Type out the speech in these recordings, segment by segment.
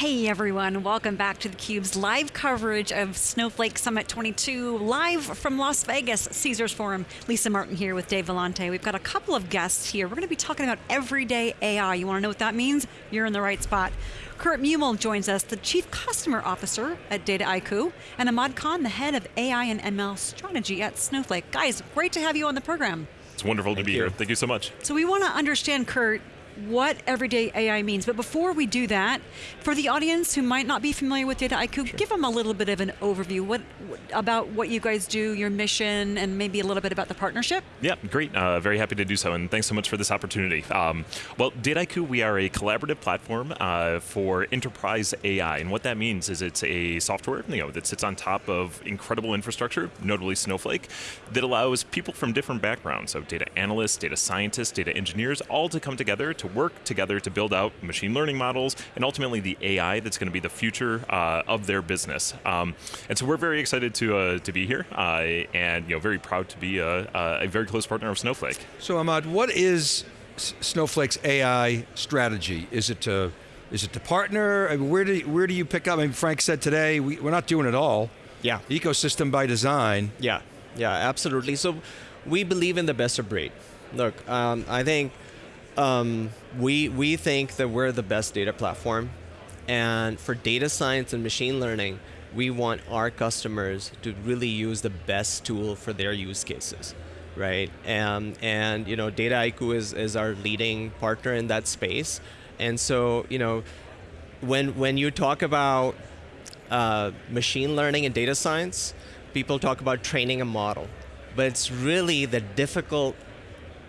Hey everyone, welcome back to theCUBE's live coverage of Snowflake Summit 22, live from Las Vegas, Caesars Forum. Lisa Martin here with Dave Vellante. We've got a couple of guests here. We're going to be talking about everyday AI. You want to know what that means? You're in the right spot. Kurt Muehl joins us, the Chief Customer Officer at Dataiku, and Ahmad Khan, the Head of AI and ML Strategy at Snowflake. Guys, great to have you on the program. It's wonderful Thank to be you. here. Thank you so much. So we want to understand, Kurt, what everyday AI means. But before we do that, for the audience who might not be familiar with Dataiku, give them a little bit of an overview what, about what you guys do, your mission, and maybe a little bit about the partnership. Yeah, great. Uh, very happy to do so, and thanks so much for this opportunity. Um, well, Dataiku, we are a collaborative platform uh, for enterprise AI, and what that means is it's a software you know, that sits on top of incredible infrastructure, notably Snowflake, that allows people from different backgrounds, so data analysts, data scientists, data engineers, all to come together to work together to build out machine learning models and ultimately the AI that's going to be the future uh, of their business. Um, and so we're very excited to uh, to be here uh, and you know very proud to be a, a very close partner of Snowflake. So Ahmad, what is S- Snowflake's AI strategy? Is it to is it to partner? I mean, where do where do you pick up? I mean, Frank said today we, we're not doing it all. Yeah. Ecosystem by design. Yeah, yeah, absolutely. So we believe in the best of breed. Look, um, I think um, we we think that we're the best data platform, and for data science and machine learning, we want our customers to really use the best tool for their use cases, right? And and you know, Dataiku is is our leading partner in that space, and so you know, when when you talk about uh, machine learning and data science, people talk about training a model. But it's really the difficult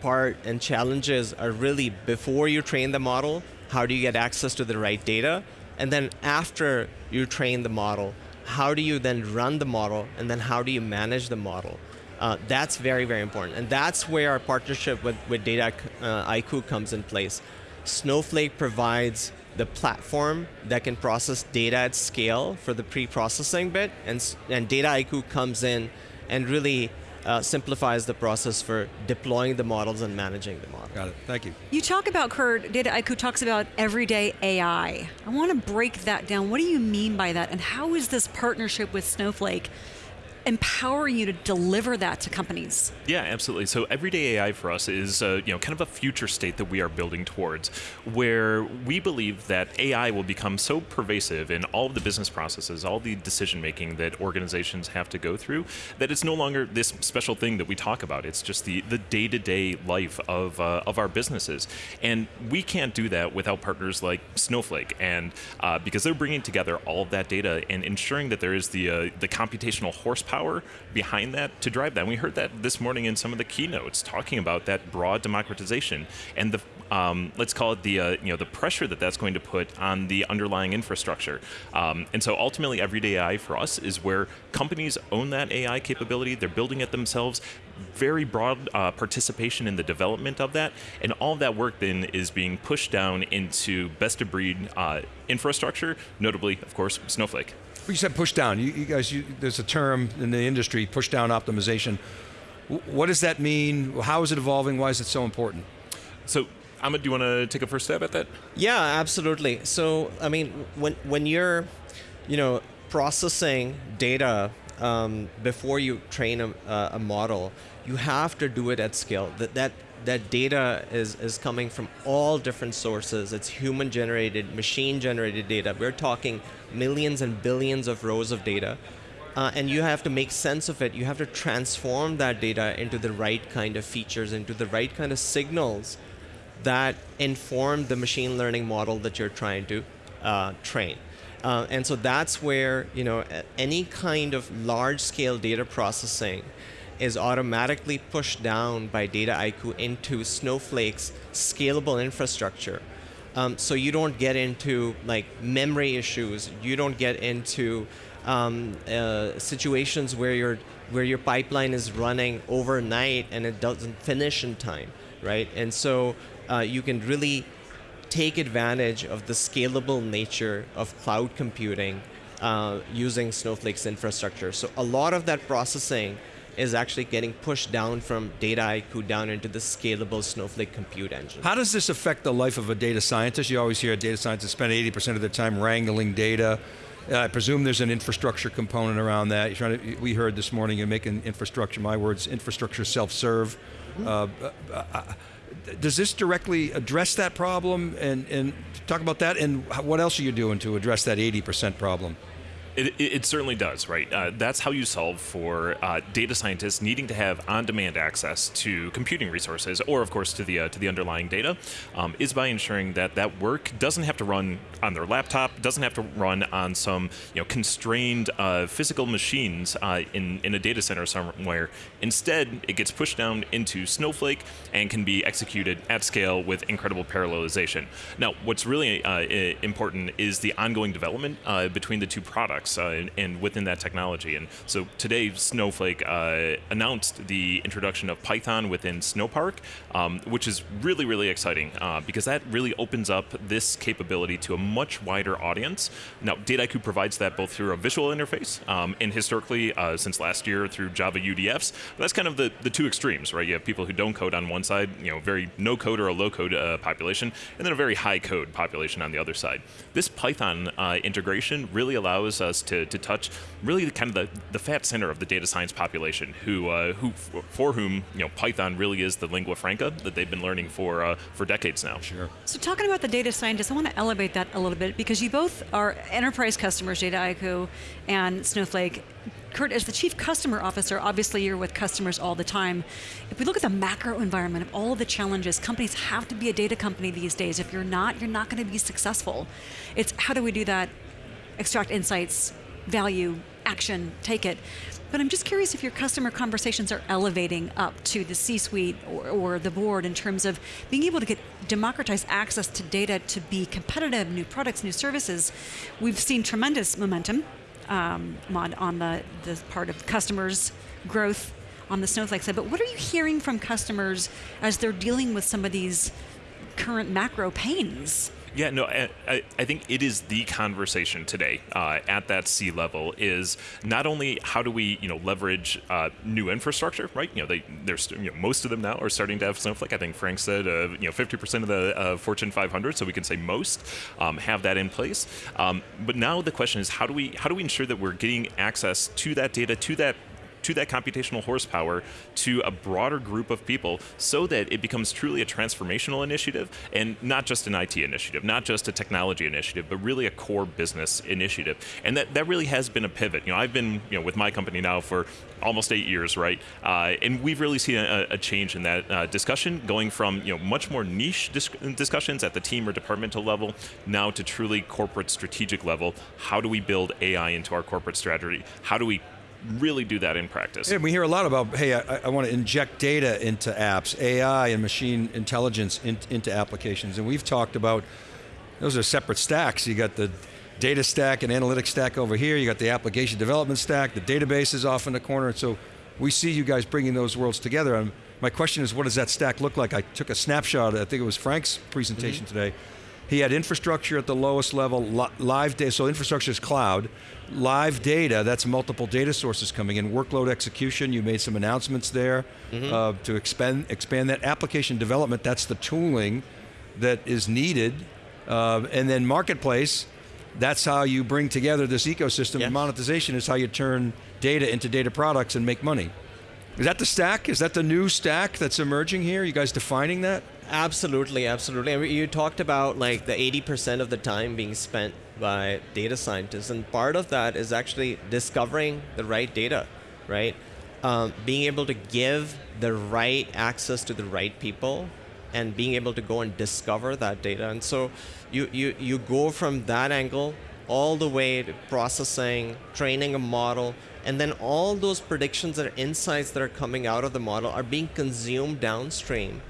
part and challenges are really before you train the model, how do you get access to the right data? And then after you train the model, how do you then run the model? And then how do you manage the model? Uh, that's very, very important. And that's where our partnership with, with Data uh, IQ comes in place. Snowflake provides the platform that can process data at scale for the pre-processing bit, and, and Dataiku comes in and really uh, simplifies the process for deploying the models and managing the model. Got it. Thank you. You talk about, Kurt, Dataiku talks about everyday AI. I want to break that down. What do you mean by that? And how is this partnership with Snowflake empowering you to deliver that to companies? Yeah, absolutely. So everyday AI for us is uh, you know kind of a future state that we are building towards, where we believe that AI will become so pervasive in all of the business processes, all the decision making that organizations have to go through, that it's no longer this special thing that we talk about. It's just the the day to day life of uh, of our businesses, and we can't do that without partners like Snowflake, and uh, because they're bringing together all of that data and ensuring that there is the uh, the computational horsepower behind that to drive that. And we heard that this morning in some of the keynotes, talking about that broad democratization and the um, let's call it the uh, you know the pressure that that's going to put on the underlying infrastructure. Um, and so ultimately, everyday AI for us is where companies own that AI capability. They're building it themselves. Very broad uh, participation in the development of that, and all of that work then is being pushed down into best of breed uh, infrastructure, notably, of course, Snowflake. You said push down. You, you guys, you, there's a term in the industry, push down optimization. What does that mean? How is it evolving? Why is it so important? So, Ahmad, do you want to take a first stab at that? Yeah, absolutely. So, I mean, when when you're, you know, processing data um, before you train a, a model, you have to do it at scale. That that that data is is coming from all different sources. It's human generated, machine generated data. We're talking millions and billions of rows of data. Uh, and you have to make sense of it. You have to transform that data into the right kind of features, into the right kind of signals that inform the machine learning model that you're trying to uh, train. Uh, and so that's where you know any kind of large-scale data processing is automatically pushed down by Dataiku into Snowflake's scalable infrastructure. Um, so you don't get into like memory issues. You don't get into um, uh, situations where your where your pipeline is running overnight and it doesn't finish in time, right? And so uh, you can really take advantage of the scalable nature of cloud computing uh, using Snowflake's infrastructure. So a lot of that processing is actually getting pushed down from Dataiku down into the scalable Snowflake compute engine. How does this affect the life of a data scientist? You always hear data scientists spend 80% of their time wrangling data. Uh, I presume there's an infrastructure component around that. You're trying to, we heard this morning you're making infrastructure, my words, infrastructure self-serve. Mm -hmm. uh, uh, does this directly address that problem? And, and talk about that, and what else are you doing to address that 80% problem? It, it, certainly does, right? Uh, that's how you solve for uh, data scientists needing to have on-demand access to computing resources, or of course to the uh, to the underlying data, um, is by ensuring that that work doesn't have to run on their laptop, doesn't have to run on some you know constrained uh, physical machines uh, in in a data center somewhere. Instead, it gets pushed down into Snowflake and can be executed at scale with incredible parallelization. Now, what's really uh, important is the ongoing development between the two products uh, and, and, within that technology. And so today, Snowflake uh, announced the introduction of Python within Snowpark, um, which is really, really exciting uh, because that really opens up this capability to a much wider audience. Now, Dataiku provides that both through a visual interface um, and historically, uh, since last year, through Java UDFs. That's kind of the, the two extremes, right? You have people who don't code on one side, you know, very no code or a low code uh, population, and then a very high code population on the other side. This Python uh, integration really allows us to, to touch really kind of the, the fat center of the data science population, who uh, who for whom you know Python really is the lingua franca that they've been learning for uh, for decades now. Sure. So talking about the data scientists, I want to elevate that a little bit because you both are enterprise customers, Dataiku and Snowflake. Kurt, as the chief customer officer, obviously you're with customers all the time. If we look at the macro environment of all of the challenges, companies have to be a data company these days. If you're not, you're not going to be successful. It's how do we do that extract insights, value, action, take it. But I'm just curious if your customer conversations are elevating up to the C-suite or, or, the board in terms of being able to get democratized access to data to be competitive, new products, new services. We've seen tremendous momentum um, on the, the part of customers' growth on the Snowflake side. But what are you hearing from customers as they're dealing with some of these current macro pains? Yeah, no, I, I think it is the conversation today uh, at that C level is not only how do we you know leverage uh, new infrastructure, right? You know, they there's you know, most of them now are starting to have Snowflake. I think Frank said uh, you know 50% of the uh, Fortune 500, so we can say most um, have that in place. Um, but now the question is how do we how do we ensure that we're getting access to that data, to that to that computational horsepower to a broader group of people so that it becomes truly a transformational initiative and not just an IT initiative, not just a technology initiative, but really a core business initiative. And that, that really has been a pivot. You know, I've been you know, with my company now for almost eight years, right? Uh, and we've really seen a, a change in that uh, discussion, going from you know much more niche dis discussions at the team or departmental level, now to truly corporate strategic level. How do we build AI into our corporate strategy? How do we really do that in practice. And we hear a lot about, hey, I, I want to inject data into apps, AI and machine intelligence in, into applications. And we've talked about, those are separate stacks. You got the data stack and analytics stack over here, you got the application development stack, the database is off in the corner, so we see you guys bringing those worlds together. And my question is, what does that stack look like? I took a snapshot, I think it was Frank's presentation mm -hmm. today, he had infrastructure at the lowest level, live data, so infrastructure is cloud, live data, that's multiple data sources coming in, workload execution, you made some announcements there mm -hmm. uh, to expand, expand that. Application development, that's the tooling that is needed. Uh, and then marketplace, that's how you bring together this ecosystem. Yes. monetization is how you turn data into data products and make money. Is that the stack? Is that the new stack that's emerging here? You guys defining that? Absolutely, absolutely. I mean, you talked about like the 80% of the time being spent by data scientists, and part of that is actually discovering the right data, right? Um, being able to give the right access to the right people and being able to go and discover that data. And so you, you, you go from that angle all the way to processing, training a model, and then all those predictions or insights that are coming out of the model are being consumed downstream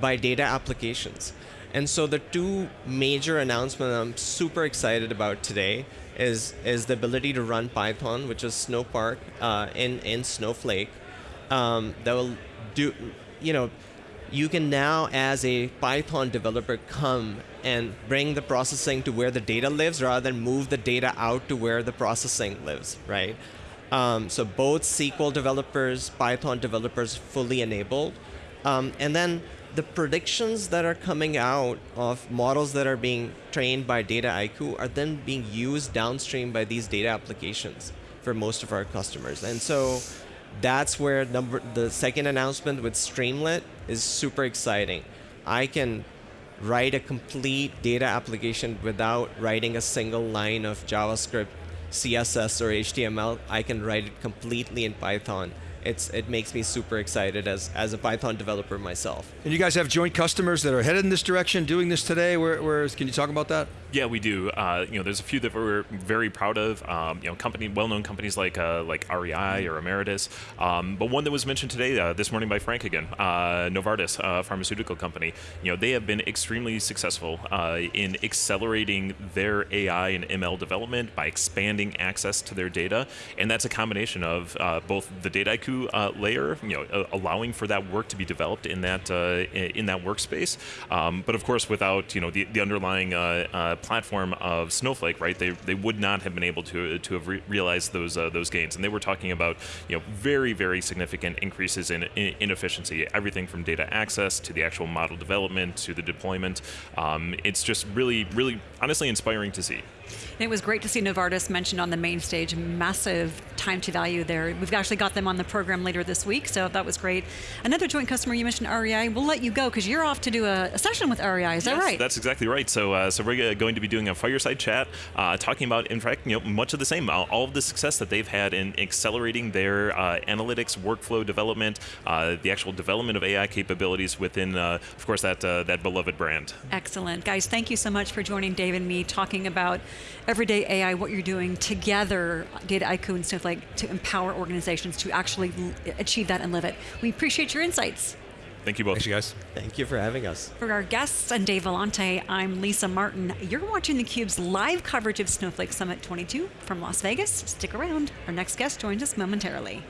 by data applications. And so the two major announcements I'm super excited about today is, is the ability to run Python, which is Snowpark uh, in, in Snowflake. Um, that will do, you know, you can now, as a Python developer, come and bring the processing to where the data lives rather than move the data out to where the processing lives, right? Um, so both SQL developers, Python developers fully enabled. Um, and then the predictions that are coming out of models that are being trained by Dataiku are then being used downstream by these data applications for most of our customers. And so that's where number the second announcement with Streamlit is super exciting. I can write a complete data application without writing a single line of JavaScript, CSS, or HTML. I can write it completely in Python it's it makes me super excited as as a Python developer myself. And you guys have joint customers that are headed in this direction, doing this today. Where, where can you talk about that? Yeah, we do. Uh, you know, there's a few that we're very proud of. Um, you know, company, well-known companies like uh, like REI or Emeritus. Um, but one that was mentioned today, uh, this morning by Frank again, uh, Novartis, a pharmaceutical company. You know, they have been extremely successful uh, in accelerating their AI and ML development by expanding access to their data, and that's a combination of uh, both the Dataiku layer, you know, allowing for that work to be developed in that in that workspace, um, but of course without you know the, the underlying platform of Snowflake, right, they, they would not have been able to to have re realized those uh, those gains. And they were talking about you know very very significant increases in, in, in efficiency, everything from data access to the actual model development to the deployment. Um, it's just really really honestly inspiring to see. And it was great to see Novartis mentioned on the main stage. Massive time to value there. We've actually got them on the program later this week, so that was great. Another joint customer you mentioned, REI. We'll let you go because you're off to do a, a, session with REI. Is yes, that right? That's exactly right. So, uh, so we're going to be doing a fireside chat, uh, talking about, in fact, you know, much of the same, all of the success that they've had in accelerating their uh, analytics workflow development, uh, the actual development of AI capabilities within, uh, of course, that uh, that beloved brand. Excellent, guys. Thank you so much for joining Dave and me talking about everyday AI, what you're doing together, Dataiku and Snowflake, to empower organizations to actually achieve that and live it. We appreciate your insights. Thank you both. Thanks, you guys. Thank you for having us. For our guests and Dave Vellante, I'm Lisa Martin. You're watching theCUBE's live coverage of Snowflake Summit 22 from Las Vegas. Stick around. Our next guest joins us momentarily.